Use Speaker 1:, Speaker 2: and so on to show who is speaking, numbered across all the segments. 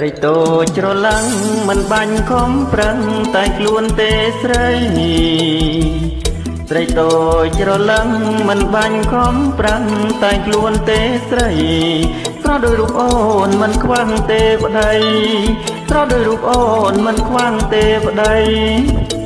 Speaker 1: ត្រីតូចច្រឡឹងមិនបាញ់ខំប្រឹងតែខ្លួនទេស្រីត្រីតូចច្រឡឹងមិនបាញ់ខំប្រឹងតែខ្លួនទេស្រីស្រស់ដោយរូបអូនមិនខ្វាំងទេប្តីស្រស់ដោយរូបអូនមិនខ្វាំងទេប្តី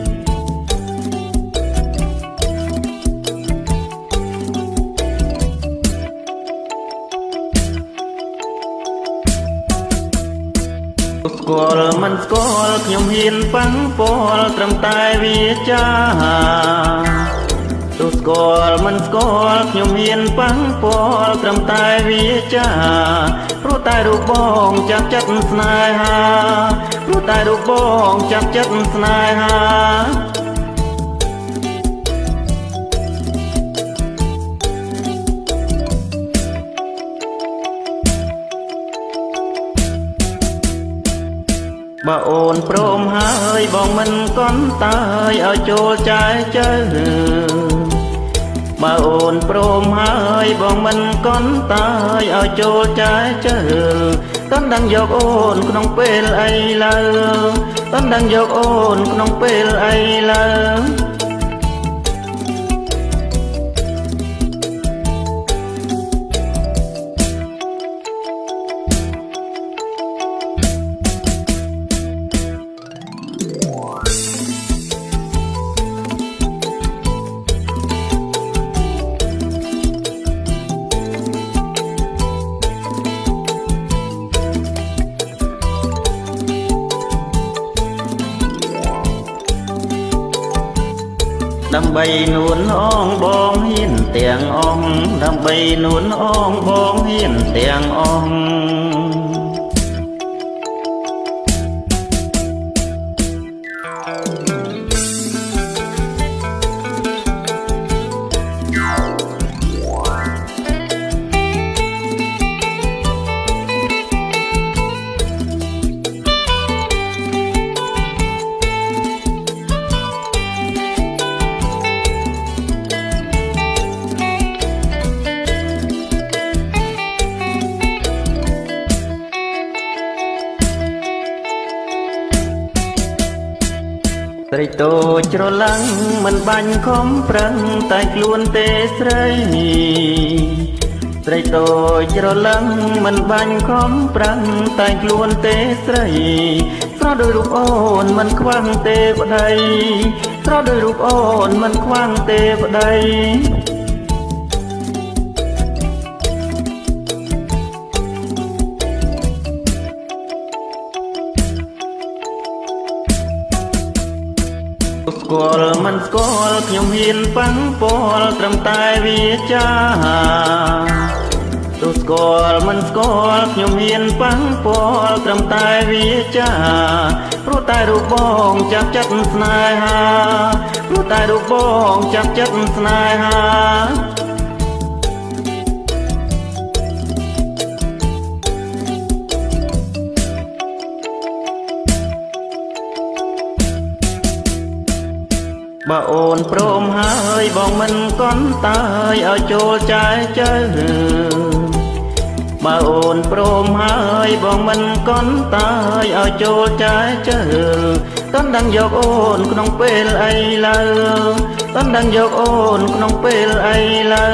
Speaker 1: ស្គាល់មិនស្គាល់ខ្ញុំហ៊ានប៉ះពាល់ត្រឹមតែវាចាទោះស្គាល់មិនស្គាល់ខ្ញុំហ៊ានប៉ះពាល់ត្រឹមតែវាចាព្រោះតែរូបបងចាប់ចិត្តស្នេហាព្រោះតែរូបបងចាប់ចិត្តស្នេហា បើអូនព្រមហើយបងមិនកន់តើយឲ្យចូលចែជើបើអូនព្រមហើយបងមិនកន់តើយឲ្យចូលចែជើតន់ដឹងយកអូនក្នុងពេលអីឡើតន់ដឹងយកអូនក្នុងពេលអីឡើ ដើម្បីនួនអងបងហ៊ានទាំងអងដើម្បីនួនអងបងហ៊ានទាំងអង ត្រីតូចច្រឡឹងមិនបាញ់ខំប្រឹងតែខ្លួនទេស្រីត្រីតូចច្រឡឹងមិនបាញ់ខំប្រឹងតែខ្លួនទេស្រីស្រស់ដោយរូបអូនមិនខ្វាំងទេប្តីស្រស់ដោយរូបអូនមិនខ្វាំងទេប្តី គាល់មិនស្គាល់ខ្ញុំហ៊ានប៉ះពាល់ត្រឹមតែវាចាទោះស្គាល់មិនស្គាល់ខ្ញុំហ៊ានប៉ះពាល់ត្រឹមតែវាចាព្រោះតែរូបបងចាប់ចិត្តស្នេហាព្រោះតែរូបបងចាប់ចិត្តស្នេហា បើអូនព្រមហើយបងមិនកន់តើយឲ្យចូលចែជើបើអូនព្រមហើយបងមិនកន់តើយឲ្យចូលចែជើតន់ដឹងយកអូនក្នុងពេលអីឡើតន់ដឹងយកអូនក្នុងពេលអីឡើ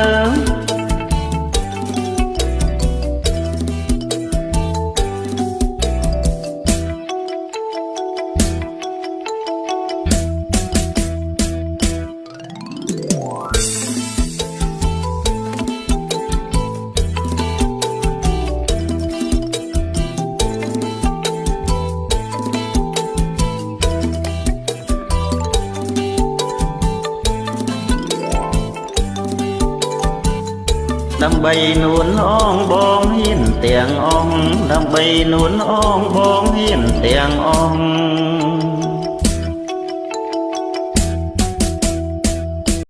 Speaker 1: ដើម្បីនួនអងបងហ៊ានទាំងអងដើម្បីនួនអងបងហ៊ានទាំងអង